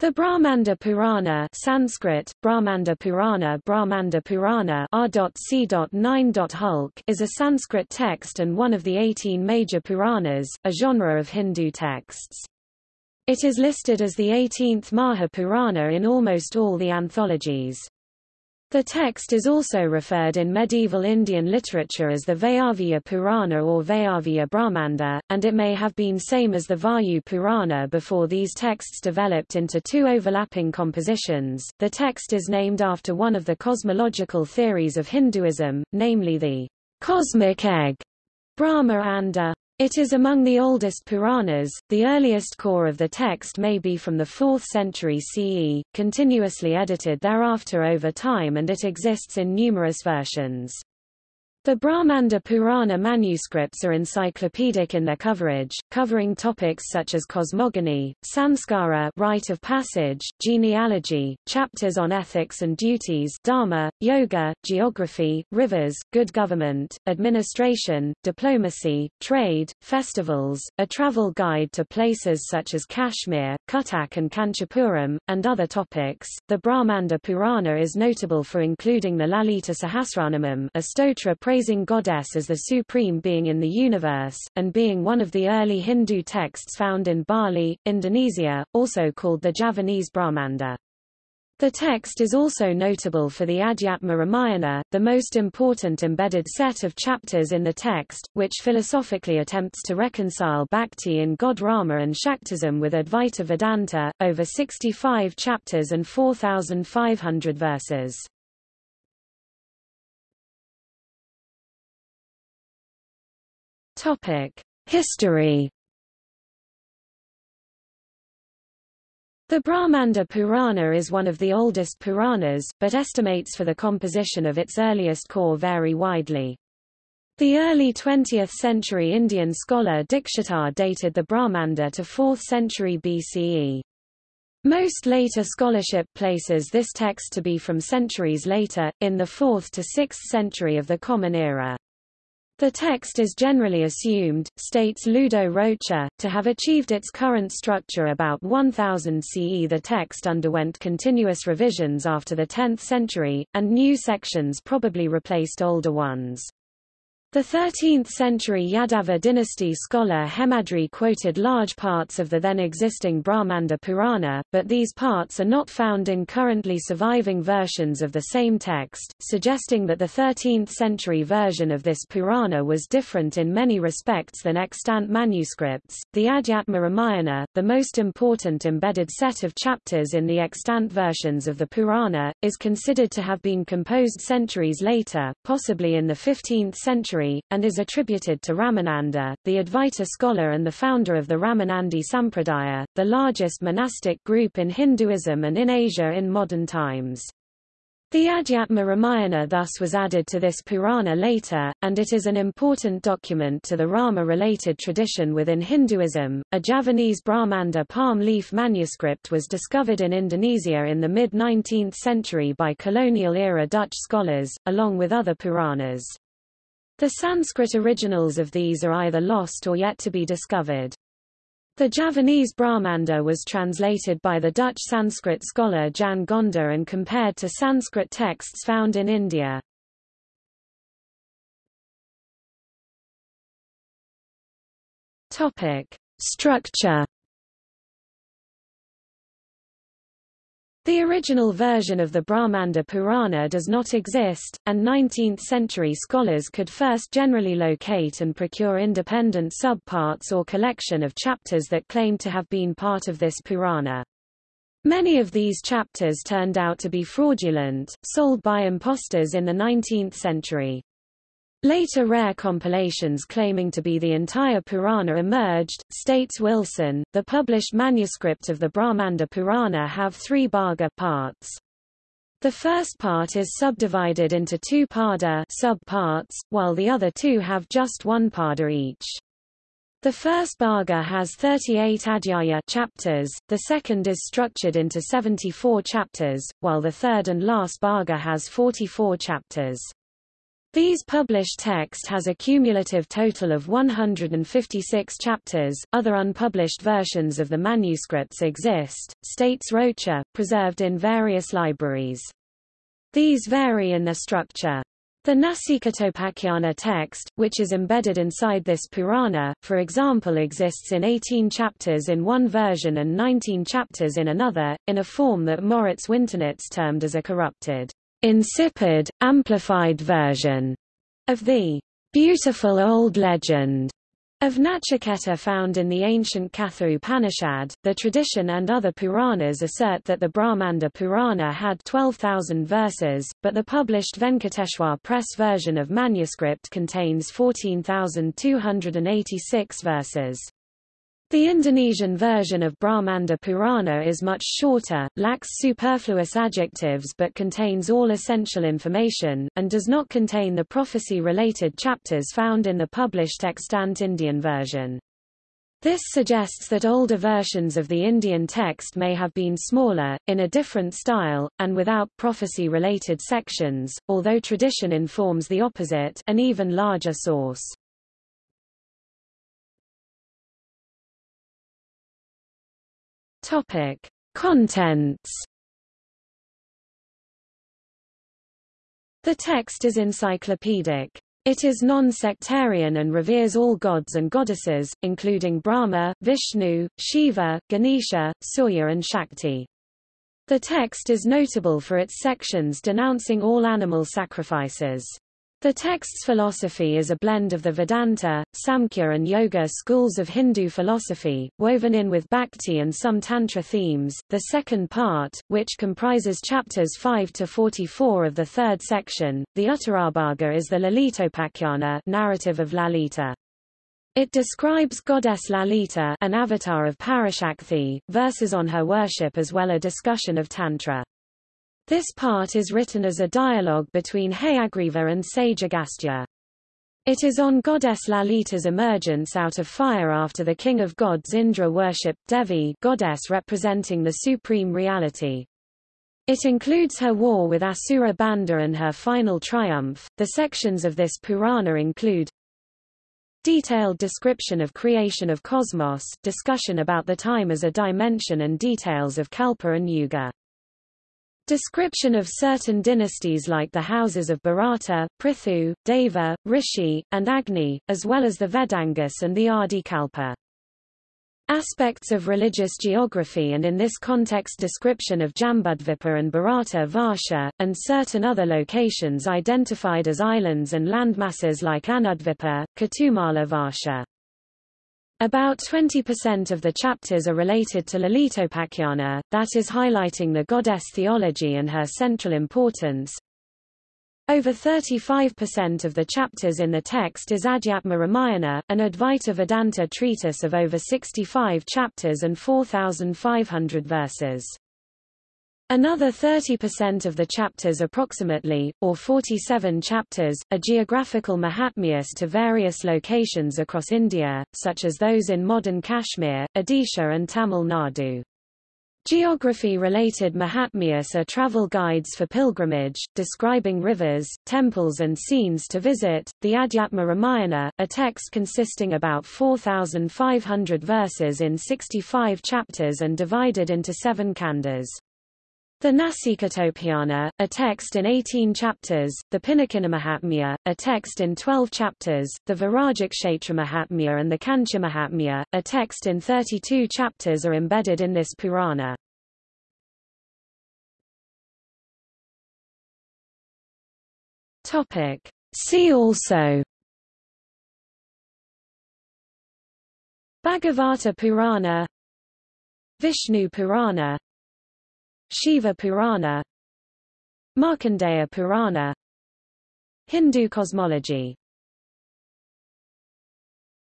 The Brahmanda Purana Sanskrit, Brahmanda Purana Brahmanda Purana R.C.9. Hulk is a Sanskrit text and one of the 18 major Puranas, a genre of Hindu texts. It is listed as the 18th Maha Purana in almost all the anthologies. The text is also referred in medieval Indian literature as the Vayavya Purana or Vayavya Brahmanda, and it may have been same as the Vayu Purana before these texts developed into two overlapping compositions. The text is named after one of the cosmological theories of Hinduism, namely the cosmic egg, Brahma Anda. It is among the oldest Puranas, the earliest core of the text may be from the 4th century CE, continuously edited thereafter over time and it exists in numerous versions. The Brahmanda Purana manuscripts are encyclopedic in their coverage, covering topics such as cosmogony, sanskara rite of passage, genealogy, chapters on ethics and duties dharma, yoga, geography, rivers, good government, administration, diplomacy, trade, festivals, a travel guide to places such as Kashmir, Cuttack and Kanchipuram, and other topics. The Brahmanda Purana is notable for including the Lalita Sahasranamam a stotra praising goddess as the supreme being in the universe, and being one of the early Hindu texts found in Bali, Indonesia, also called the Javanese Brahmanda. The text is also notable for the Adhyatma Ramayana, the most important embedded set of chapters in the text, which philosophically attempts to reconcile Bhakti in God Rama and Shaktism with Advaita Vedanta, over 65 chapters and 4,500 verses. History. The Brahmanda Purana is one of the oldest Puranas, but estimates for the composition of its earliest core vary widely. The early 20th century Indian scholar Dikshitar dated the Brahmanda to 4th century BCE. Most later scholarship places this text to be from centuries later, in the 4th to 6th century of the Common Era. The text is generally assumed, states Ludo Rocher, to have achieved its current structure about 1000 CE. The text underwent continuous revisions after the 10th century, and new sections probably replaced older ones. The 13th-century Yadava dynasty scholar Hemadri quoted large parts of the then existing Brahmanda Purana, but these parts are not found in currently surviving versions of the same text, suggesting that the 13th-century version of this Purana was different in many respects than extant manuscripts. The Adhyatma Ramayana, the most important embedded set of chapters in the extant versions of the Purana, is considered to have been composed centuries later, possibly in the 15th century and is attributed to Ramananda, the Advaita scholar and the founder of the Ramanandi Sampradaya, the largest monastic group in Hinduism and in Asia in modern times. The Adhyatma Ramayana thus was added to this Purana later, and it is an important document to the Rama-related tradition within Hinduism. A Javanese Brahmanda palm leaf manuscript was discovered in Indonesia in the mid-19th century by colonial-era Dutch scholars, along with other Puranas. The Sanskrit originals of these are either lost or yet to be discovered. The Javanese Brahmanda was translated by the Dutch Sanskrit scholar Jan Gonda and compared to Sanskrit texts found in India. Topic: Structure The original version of the Brahmanda Purana does not exist, and 19th-century scholars could first generally locate and procure independent subparts or collection of chapters that claim to have been part of this Purana. Many of these chapters turned out to be fraudulent, sold by impostors in the 19th century. Later rare compilations claiming to be the entire Purana emerged, states Wilson. The published manuscript of the Brahmanda Purana have three bhaga parts. The first part is subdivided into two pada subparts, while the other two have just one pada each. The first bhaga has 38 adhyaya chapters, the second is structured into 74 chapters, while the third and last bhaga has 44 chapters. These published text has a cumulative total of 156 chapters. Other unpublished versions of the manuscripts exist, states Rocher, preserved in various libraries. These vary in their structure. The Nasikatopakhyana text, which is embedded inside this Purana, for example exists in 18 chapters in one version and 19 chapters in another, in a form that Moritz Winternitz termed as a corrupted insipid, amplified version of the beautiful old legend of Nachiketa found in the ancient Katha Upanishad. The tradition and other Puranas assert that the Brahmanda Purana had 12,000 verses, but the published Venkateshwar Press version of manuscript contains 14,286 verses. The Indonesian version of Brahmanda Purana is much shorter, lacks superfluous adjectives but contains all essential information, and does not contain the prophecy-related chapters found in the published extant Indian version. This suggests that older versions of the Indian text may have been smaller, in a different style, and without prophecy-related sections, although tradition informs the opposite an even larger source. Topic: Contents. The text is encyclopedic. It is non-sectarian and reveres all gods and goddesses, including Brahma, Vishnu, Shiva, Ganesha, Surya and Shakti. The text is notable for its sections denouncing all animal sacrifices. The text's philosophy is a blend of the Vedanta, Samkhya and Yoga schools of Hindu philosophy, woven in with Bhakti and some Tantra themes. The second part, which comprises chapters 5 to 44 of the third section, the Uttarabhaga is the Lalitopakhyanā narrative of Lalita. It describes goddess Lalita an avatar of Parashakti, verses on her worship as well a discussion of Tantra. This part is written as a dialogue between Hayagriva and sage Agastya. It is on goddess Lalita's emergence out of fire after the king of gods Indra worshipped Devi goddess representing the supreme reality. It includes her war with Asura Bhanda and her final triumph. The sections of this Purana include Detailed description of creation of cosmos, discussion about the time as a dimension and details of Kalpa and Yuga. Description of certain dynasties like the houses of Bharata, Prithu, Deva, Rishi, and Agni, as well as the Vedangas and the Adi Kalpa. Aspects of religious geography and in this context description of Jambudvipa and Bharata Varsha, and certain other locations identified as islands and landmasses like Anudvipa, Ketumala Varsha. About 20% of the chapters are related to Lalitopakhyanā, that is highlighting the goddess theology and her central importance. Over 35% of the chapters in the text is Adhyatma Ramayana, an Advaita Vedanta treatise of over 65 chapters and 4,500 verses. Another 30% of the chapters approximately, or 47 chapters, are geographical Mahatmyas to various locations across India, such as those in modern Kashmir, Odisha and Tamil Nadu. Geography-related Mahatmyas are travel guides for pilgrimage, describing rivers, temples and scenes to visit. The Adhyatma Ramayana, a text consisting about 4,500 verses in 65 chapters and divided into seven khandas. The Nasikatopakhyana, a text in 18 chapters, the Pinakina a text in 12 chapters, the Virajakshetra Mahatmya and the Kanchi Mahatmya, a text in 32 chapters are embedded in this Purana. See also Bhagavata Purana Vishnu Purana Shiva Purana Markandeya Purana Hindu cosmology